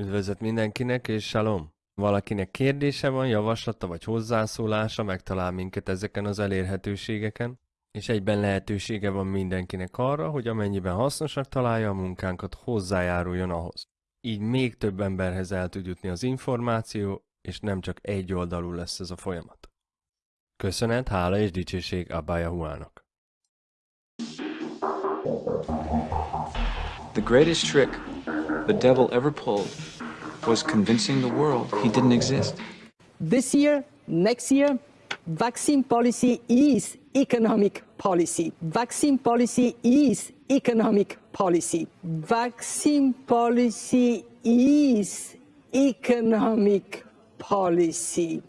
Üdvözlet mindenkinek, és shalom! Valakinek kérdése van, javaslata vagy hozzászólása, megtalál minket ezeken az elérhetőségeken, és egyben lehetősége van mindenkinek arra, hogy amennyiben hasznosak találja a munkánkat, hozzájáruljon ahhoz. Így még több emberhez el tud jutni az információ, és nem csak egy oldalú lesz ez a folyamat. Köszönet, hála és dicsőség Abba Yahuának. The greatest trick the devil ever pulled was convincing the world he didn't exist. This year, next year, vaccine policy is economic policy. Vaccine policy is economic policy. Vaccine policy is economic policy.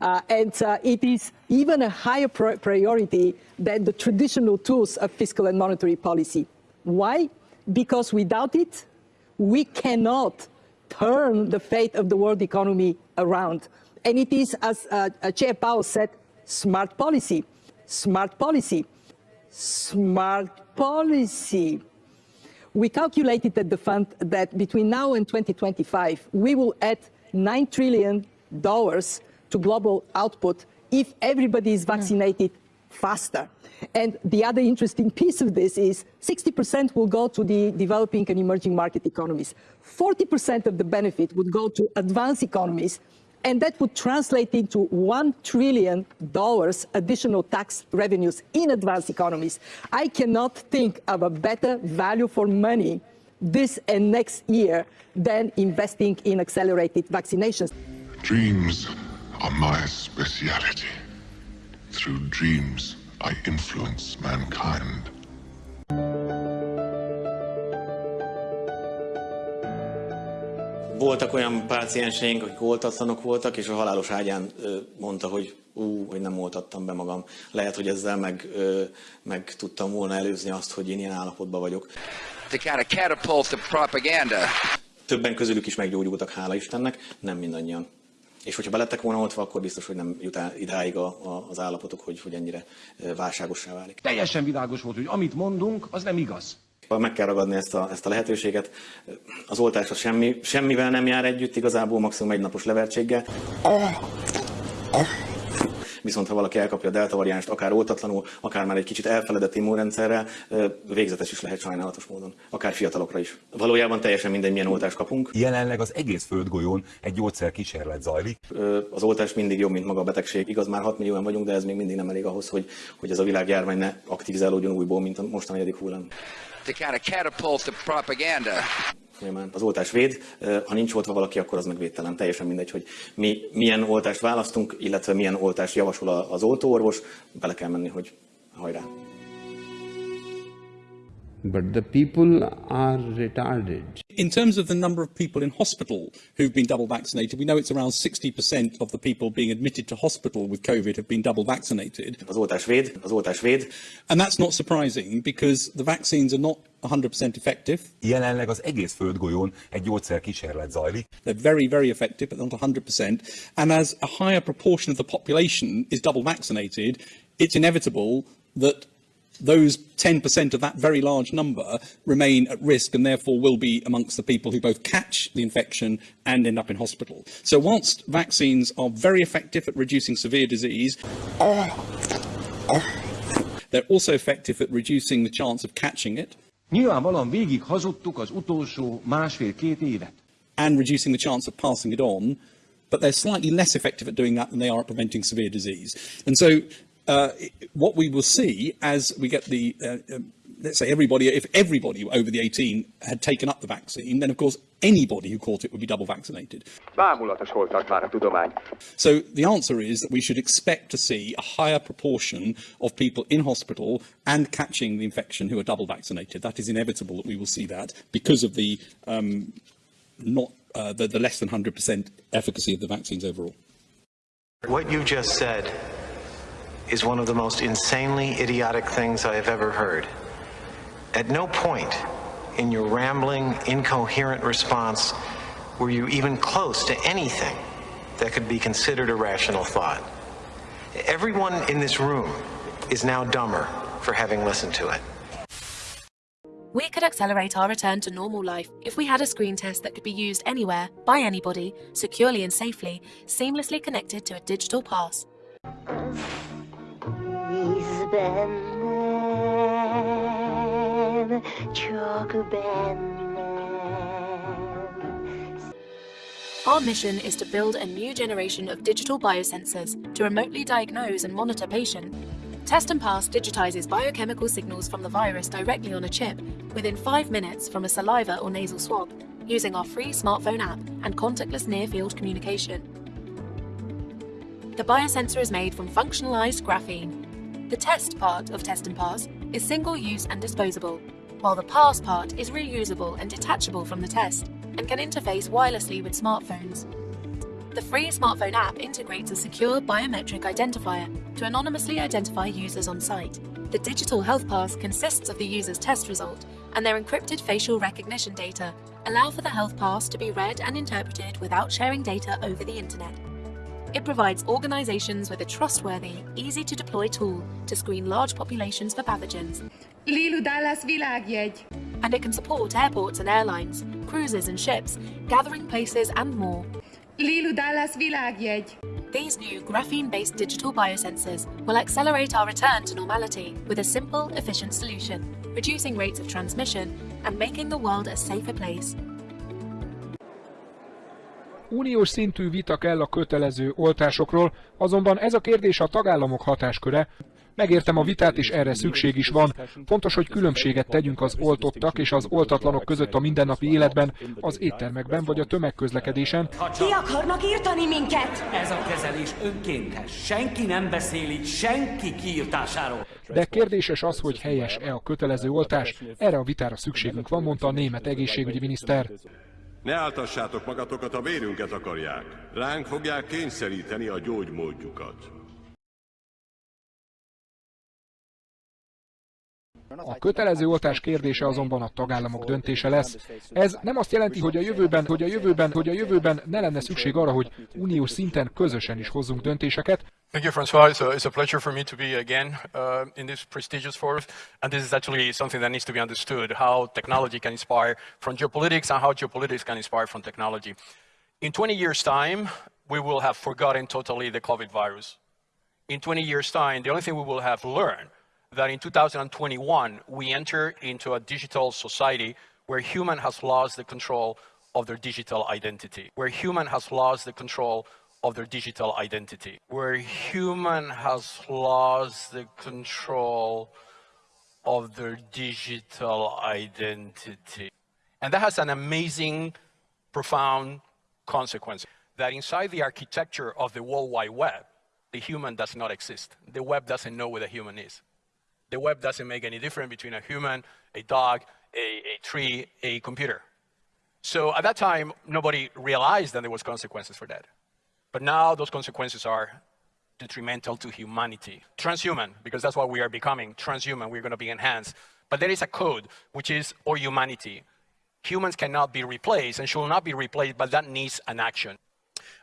Uh, and uh, it is even a higher pri priority than the traditional tools of fiscal and monetary policy. Why? Because without it, we cannot turn the fate of the world economy around. And it is, as uh, uh, Chair Powell said, smart policy, smart policy, smart policy. We calculated at the fund that between now and 2025, we will add $9 trillion to global output if everybody is vaccinated faster. And the other interesting piece of this is 60% will go to the developing and emerging market economies. 40% of the benefit would go to advanced economies, and that would translate into $1 trillion additional tax revenues in advanced economies. I cannot think of a better value for money this and next year than investing in accelerated vaccinations. Dreams are my speciality. Through dreams, I influence mankind. Voltak olyan pácienseink, akik oltatlanok voltak, és a halálos ágyán mondta, hogy ú, hogy nem oltattam be magam. Lehet, hogy ezzel meg, meg tudtam volna előzni azt, hogy én ilyen állapotban vagyok. To kind of catapult the propaganda. Többen közülük is meggyógyultak, hála Istennek, nem mindannyian. És hogyha belettek volna oltva, akkor biztos, hogy nem jut el idáig a, a, az állapotok, hogy, hogy ennyire válságossá válik. Teljesen világos volt, hogy amit mondunk, az nem igaz. Meg kell ragadni ezt a, ezt a lehetőséget. Az oltás az semmi, semmivel nem jár együtt, igazából maximum egy napos levertséggel. Viszont ha valaki elkapja a delta variánst, akár oltatlanul, akár már egy kicsit elfeledett immunrendszerrel, végzetes is lehet sajnálatos módon, akár fiatalokra is. Valójában teljesen mindegy, milyen oltást kapunk. Jelenleg az egész földgolyón egy gyógyszer kísérlet zajlik. Az oltás mindig jobb, mint maga a betegség. Igaz, már 6 millióan vagyunk, de ez még mindig nem elég ahhoz, hogy, hogy ez a világjárvány ne aktivizálódjon újból, mint a most a negyedik hullám. To kind of catapult the propaganda az oltás véd, ha nincs oltva valaki, akkor az meg védtelen. Teljesen mindegy, hogy mi milyen oltást választunk, illetve milyen oltást javasol az oltóorvos, bele kell menni, hogy hajrá. But the people are retarded. In terms of the number of people in hospital who've been double vaccinated, we know it's around 60% of the people being admitted to hospital with COVID have been double vaccinated. Az oltás véd, az oltás véd. And that's not surprising because the vaccines are not 100% effective. Jelenleg az egész földgolyón egy gyógyszer kísérlet zajlik. They're very, very effective, but not 100%. And as a higher proportion of the population is double vaccinated, it's inevitable that those 10% of that very large number remain at risk and therefore will be amongst the people who both catch the infection and end up in hospital. So whilst vaccines are very effective at reducing severe disease, they're also effective at reducing the chance of catching it. Nyilvánvalóan végig hazudtuk az utolsó másfél-két évet. And reducing the chance of passing it on, but they're slightly less effective at doing that than they are at preventing severe disease. And so uh, what we will see as we get the, uh, uh, let's say everybody, if everybody over the 18 had taken up the vaccine, then of course anybody who caught it would be double vaccinated. So the answer is that we should expect to see a higher proportion of people in hospital and catching the infection who are double vaccinated. That is inevitable that we will see that because of the um, not uh, the, the less than 100% efficacy of the vaccines overall. What you just said is one of the most insanely idiotic things I have ever heard. At no point in your rambling, incoherent response were you even close to anything that could be considered a rational thought. Everyone in this room is now dumber for having listened to it. We could accelerate our return to normal life if we had a screen test that could be used anywhere, by anybody, securely and safely, seamlessly connected to a digital pass. Our mission is to build a new generation of digital biosensors to remotely diagnose and monitor patients. Test and Pass digitizes biochemical signals from the virus directly on a chip within five minutes from a saliva or nasal swab using our free smartphone app and contactless near-field communication. The biosensor is made from functionalized graphene. The test part of Test and Pass is single-use and disposable, while the pass part is reusable and detachable from the test and can interface wirelessly with smartphones. The free smartphone app integrates a secure biometric identifier to anonymously identify users on site. The digital health pass consists of the user's test result and their encrypted facial recognition data allow for the health pass to be read and interpreted without sharing data over the internet. It provides organizations with a trustworthy, easy-to-deploy tool to screen large populations for pathogens. Lilu Dallas világjegy. And it can support airports and airlines, cruises and ships, gathering places and more. Lilu Dallas világjegy. These new graphene-based digital biosensors will accelerate our return to normality with a simple, efficient solution, reducing rates of transmission and making the world a safer place. Uniós szintű vita kell a kötelező oltásokról, azonban ez a kérdés a tagállamok hatásköre. Megértem a vitát, és erre szükség is van. Fontos, hogy különbséget tegyünk az oltottak és az oltatlanok között a mindennapi életben, az éttermekben vagy a tömegközlekedésen. Ki akarnak írtani minket? Ez a kezelés önkéntes. Senki nem beszél itt senki kiírtásáról. De kérdéses az, hogy helyes-e a kötelező oltás. Erre a vitára szükségünk van, mondta a német egészségügyi miniszter. Ne áltassátok magatokat, a vérünket akarják. Ránk fogják kényszeríteni a gyógymódjukat. A kötelező oltás kérdése azonban a tagállamok döntése lesz. Ez nem azt jelenti, hogy a jövőben, hogy a jövőben, hogy a jövőben ne lenne szükség arra, hogy uniós szinten közösen is hozzunk döntéseket. Thank you, Francois. It's a, it's a pleasure for me to be again uh, in this prestigious forum. And this is actually something that needs to be understood, how technology can inspire from geopolitics and how geopolitics can inspire from technology. In 20 years' time, we will have forgotten totally the COVID virus. In 20 years' time, the only thing we will have learned that in 2021, we enter into a digital society where human has lost the control of their digital identity, where human has lost the control of their digital identity, where human has lost the control of their digital identity. And that has an amazing, profound consequence, that inside the architecture of the World Wide Web, the human does not exist. The web doesn't know where the human is. The web doesn't make any difference between a human, a dog, a, a tree, a computer. So at that time, nobody realized that there was consequences for that. But now those consequences are detrimental to humanity. Transhuman, because that's what we are becoming, transhuman, we're going to be enhanced. But there is a code, which is or humanity. Humans cannot be replaced and should not be replaced, but that needs an action.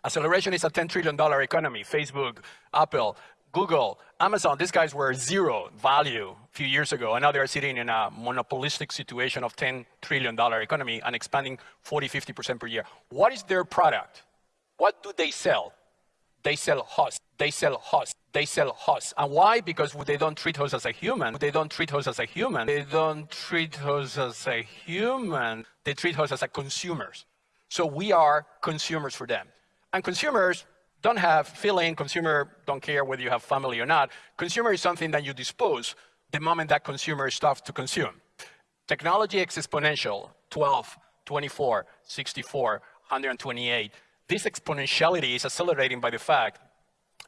Acceleration is a $10 trillion economy. Facebook, Apple, Google, Amazon, these guys were zero value a few years ago, and now they're sitting in a monopolistic situation of $10 trillion economy and expanding 40, 50% per year. What is their product? What do they sell? They sell us. They sell us. They sell us. And why? Because they don't treat us as a human. They don't treat us as a human. They don't treat us as a human. They treat us as a consumers. So we are consumers for them. And consumers don't have feeling, consumer don't care whether you have family or not. Consumer is something that you dispose the moment that consumer stops to consume. Technology is exponential, 12, 24, 64, 128. This exponentiality is accelerating by the fact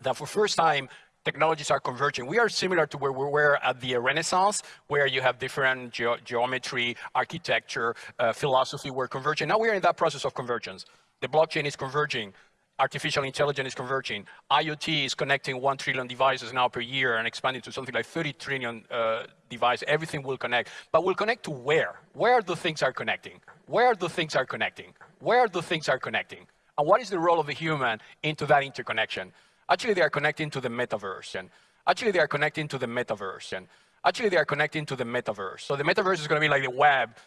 that for first time, technologies are converging. We are similar to where we were at the Renaissance, where you have different ge geometry, architecture, uh, philosophy were converging. Now we are in that process of convergence. The blockchain is converging artificial intelligence is converging. IoT is connecting 1 trillion devices now per year and expanding to something like 30 trillion uh, devices. Everything will connect. But will connect to where? Where the things are connecting? Where the things are connecting? Where the things are connecting? And what is the role of the human into that interconnection? Actually, they are connecting to the metaverse. And actually, they are connecting to the metaverse. And actually they are connecting to the metaverse. So the metaverse is going to be like the web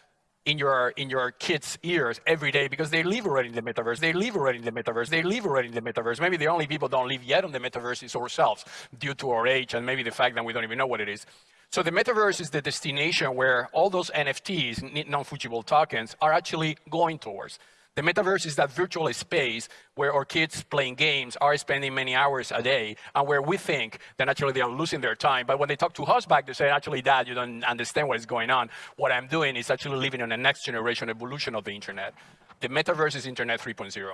in your in your kids' ears every day because they live already in the metaverse. They live already in the metaverse. They live already in the metaverse. Maybe the only people don't live yet on the metaverse is ourselves due to our age and maybe the fact that we don't even know what it is. So the metaverse is the destination where all those NFTs, non-fungible tokens, are actually going towards. The metaverse is that virtual space where our kids playing games are spending many hours a day and where we think that actually they are losing their time. But when they talk to us back, they say, actually, dad, you don't understand what is going on. What I'm doing is actually living on the next generation evolution of the internet. The metaverse is internet 3.0.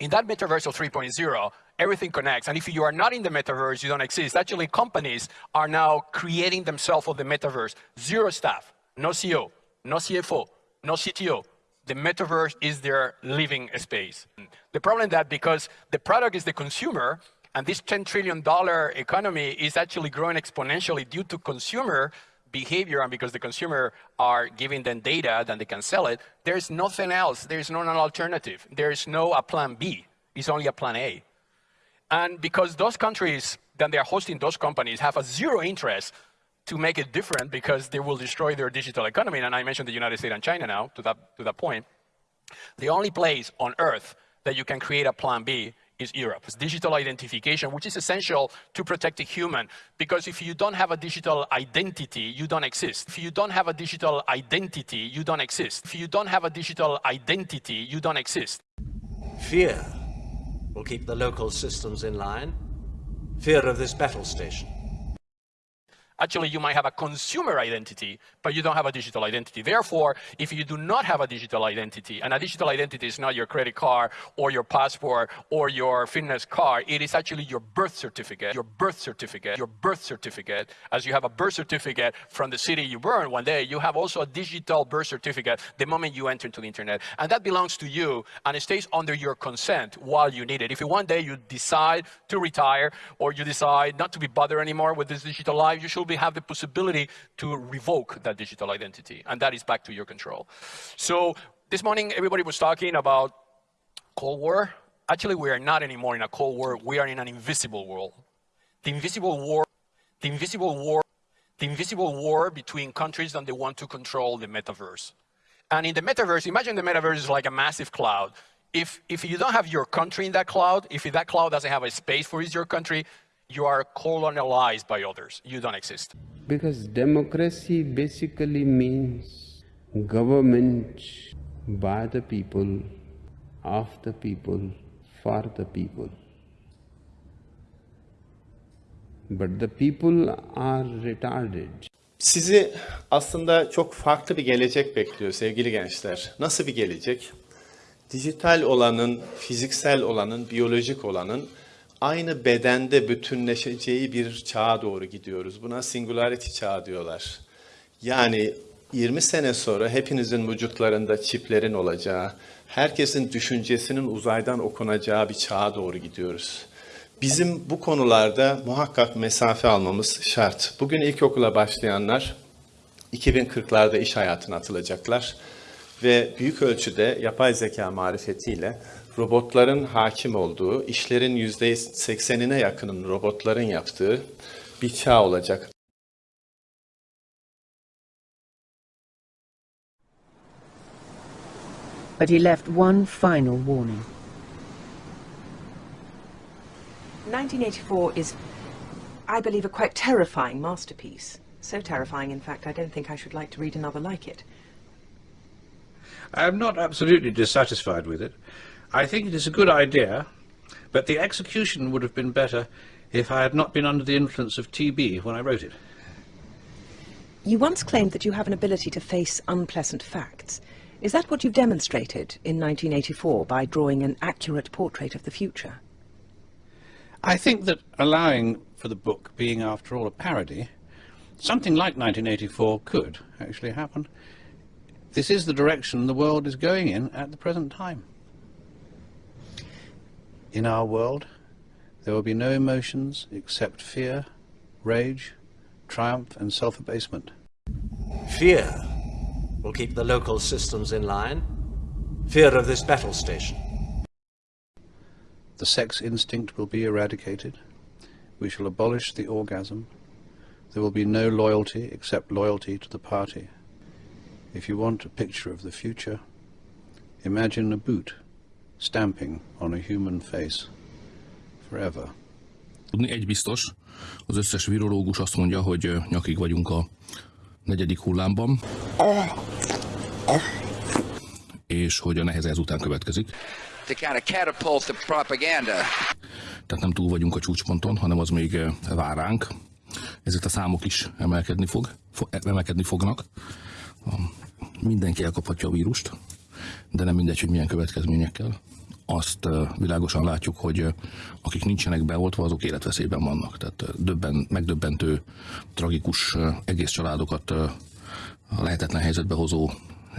In that metaverse of 3.0, everything connects. And if you are not in the metaverse, you don't exist. Actually, companies are now creating themselves of the metaverse. Zero staff, no CEO, no CFO, no CTO, the metaverse is their living space. The problem that because the product is the consumer, and this $10 trillion economy is actually growing exponentially due to consumer behavior and because the consumer are giving them data, then they can sell it, there's nothing else. There's no an alternative. There's no a plan B. It's only a plan A. And because those countries that they are hosting those companies have a zero interest to make it different because they will destroy their digital economy. And I mentioned the United States and China now to that, to that point. The only place on earth that you can create a plan B is Europe. It's digital identification, which is essential to protect a human. Because if you don't have a digital identity, you don't exist. If you don't have a digital identity, you don't exist. If you don't have a digital identity, you don't exist. Fear will keep the local systems in line. Fear of this battle station. Actually, you might have a consumer identity, but you don't have a digital identity. Therefore, if you do not have a digital identity, and a digital identity is not your credit card or your passport or your fitness card, it is actually your birth certificate, your birth certificate, your birth certificate. As you have a birth certificate from the city you born one day, you have also a digital birth certificate the moment you enter into the internet. And that belongs to you, and it stays under your consent while you need it. If one day you decide to retire, or you decide not to be bothered anymore with this digital life, you should be have the possibility to revoke that digital identity, and that is back to your control. So this morning, everybody was talking about Cold War. Actually, we are not anymore in a Cold War. We are in an invisible world. The invisible war, the invisible war, the invisible war between countries that they want to control the metaverse. And in the metaverse, imagine the metaverse is like a massive cloud. If, if you don't have your country in that cloud, if that cloud doesn't have a space for your country, you are colonialized by others. You don't exist. Because democracy basically means government by the people, of the people, for the people. But the people are retarded. Sizi aslında çok farklı bir gelecek bekliyor sevgili gençler. Nasıl bir gelecek? Dijital olanın, fiziksel olanın, biyolojik olanın aynı bedende bütünleşeceği bir çağa doğru gidiyoruz. Buna singularity çağı diyorlar. Yani 20 sene sonra hepinizin vücutlarında çiplerin olacağı, herkesin düşüncesinin uzaydan okunacağı bir çağa doğru gidiyoruz. Bizim bu konularda muhakkak mesafe almamız şart. Bugün ilkokula başlayanlar 2040'larda iş hayatına atılacaklar ve büyük ölçüde yapay zeka marifetiyle robotların hakim olduğu, işlerin yüzde seksenine yakının robotların yaptığı bir çağ olacak. But he left one final warning. 1984 is, I believe, a quite terrifying masterpiece. So terrifying, in fact, I don't think I should like to read another like it. I'm not absolutely dissatisfied with it. I think it is a good idea, but the execution would have been better if I had not been under the influence of TB when I wrote it. You once claimed that you have an ability to face unpleasant facts. Is that what you've demonstrated in 1984 by drawing an accurate portrait of the future? I think that allowing for the book being, after all, a parody, something like 1984 could actually happen. This is the direction the world is going in at the present time. In our world, there will be no emotions except fear, rage, triumph and self-abasement. Fear will keep the local systems in line. Fear of this battle station. The sex instinct will be eradicated. We shall abolish the orgasm. there will be no loyalty except loyalty to the party. If you want a picture of the future, imagine a boot stamping on a human face forever. Tudni egy biztos, az összes virológus azt mondja, hogy nyakig vagyunk a negyedik hullámban, és hogy a neheze ezután következik. Tehát nem túl vagyunk a csúcsponton, hanem az még vár ránk. Ezért a számok is emelkedni, fog, fo- emelkedni fognak. Mindenki elkaphatja a vírust, de nem mindegy, hogy milyen következményekkel. Azt világosan látjuk, hogy akik nincsenek beoltva, azok életveszélyben vannak. Tehát döbben, megdöbbentő, tragikus egész családokat lehetetlen helyzetbe hozó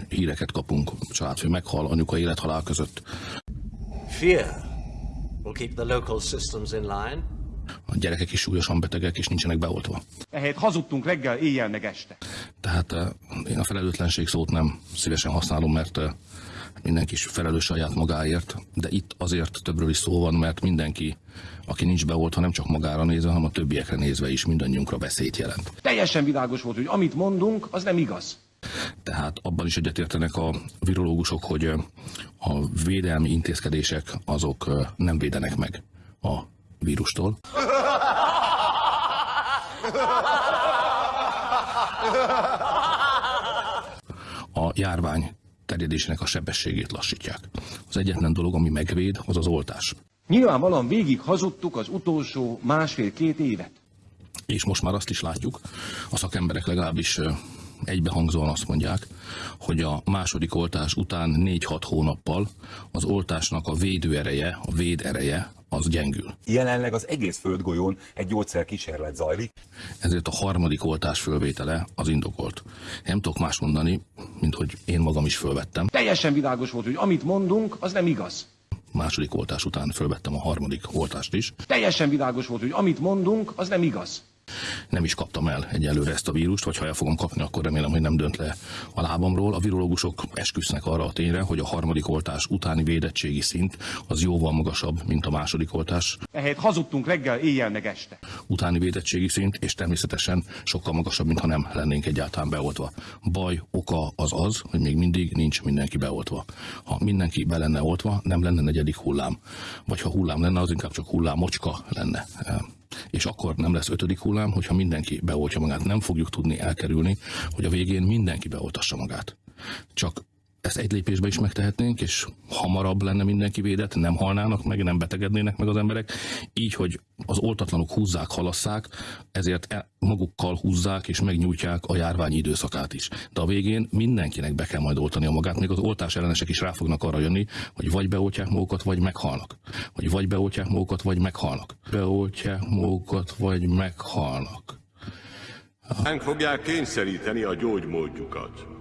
híreket kapunk. A családfő meghal, anyuka élethalál között. Fear will keep the local systems in line. A gyerekek is súlyosan betegek, és nincsenek beoltva. Ehelyett hazudtunk reggel, éjjel meg este. Tehát eh, én a felelőtlenség szót nem szívesen használom, mert mindenki is felelős saját magáért, de itt azért többről is szó van, mert mindenki, aki nincs beoltva, nem csak magára nézve, hanem a többiekre nézve is mindannyiunkra veszélyt jelent. Teljesen világos volt, hogy amit mondunk, az nem igaz. Tehát abban is egyetértenek a virológusok, hogy a védelmi intézkedések azok nem védenek meg a vírustól. a járvány terjedésének a sebességét lassítják. Az egyetlen dolog, ami megvéd, az az oltás. Nyilvánvalóan végig hazudtuk az utolsó másfél-két évet. És most már azt is látjuk, a szakemberek legalábbis egybehangzóan azt mondják, hogy a második oltás után 4-6 hónappal az oltásnak a védőereje, a védereje az gyengül. Jelenleg az egész földgolyón egy gyógyszerkísérlet zajlik. Ezért a harmadik oltás fölvétele az indokolt. Nem tudok más mondani, mint hogy én magam is fölvettem. Teljesen világos volt, hogy amit mondunk, az nem igaz. Második oltás után fölvettem a harmadik oltást is. Teljesen világos volt, hogy amit mondunk, az nem igaz. Nem is kaptam el egyelőre ezt a vírust, vagy ha el fogom kapni, akkor remélem, hogy nem dönt le a lábamról. A virológusok esküsznek arra a tényre, hogy a harmadik oltás utáni védettségi szint az jóval magasabb, mint a második oltás Ehelyett hazudtunk reggel, éjjel meg este. utáni védettségi szint, és természetesen sokkal magasabb, mintha nem lennénk egyáltalán beoltva. Baj oka az az, hogy még mindig nincs mindenki beoltva. Ha mindenki be lenne oltva, nem lenne negyedik hullám. Vagy ha hullám lenne, az inkább csak hullámocska lenne. És akkor nem lesz ötödik hullám, hogyha mindenki beoltja magát. Nem fogjuk tudni elkerülni, hogy a végén mindenki beoltassa magát. Csak ezt egy lépésbe is megtehetnénk, és hamarabb lenne mindenki védett, nem halnának meg, nem betegednének meg az emberek. Így, hogy az oltatlanok húzzák, halasszák, ezért e- magukkal húzzák és megnyújtják a járvány időszakát is. De a végén mindenkinek be kell majd oltani a magát, még az oltás ellenesek is rá fognak arra jönni, hogy vagy beoltják magukat, vagy meghalnak. Hogy vagy beoltják magukat, vagy meghalnak. Beoltják magukat, vagy meghalnak. Ránk fogják kényszeríteni a gyógymódjukat.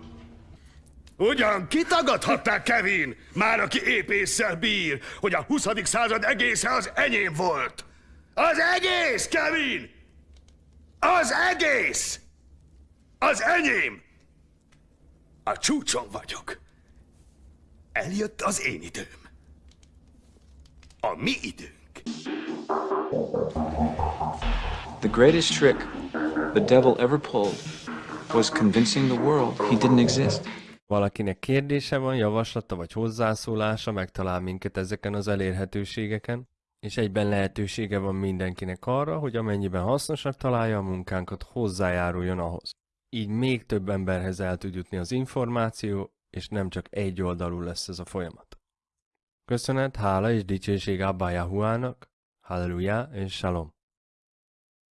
Ugyan kitagadhatták, Kevin? Már aki épésszel bír, hogy a 20. század egésze az enyém volt. Az egész, Kevin! Az egész! Az enyém! A csúcson vagyok. Eljött az én időm. A mi időnk. The greatest trick the devil ever pulled was convincing the world he didn't exist. Valakinek kérdése van, javaslata vagy hozzászólása, megtalál minket ezeken az elérhetőségeken, és egyben lehetősége van mindenkinek arra, hogy amennyiben hasznosak találja a munkánkat, hozzájáruljon ahhoz. Így még több emberhez el tud jutni az információ, és nem csak egy oldalú lesz ez a folyamat. Köszönet, hála és dicsőség Abba Yahuának, Halleluja és Shalom.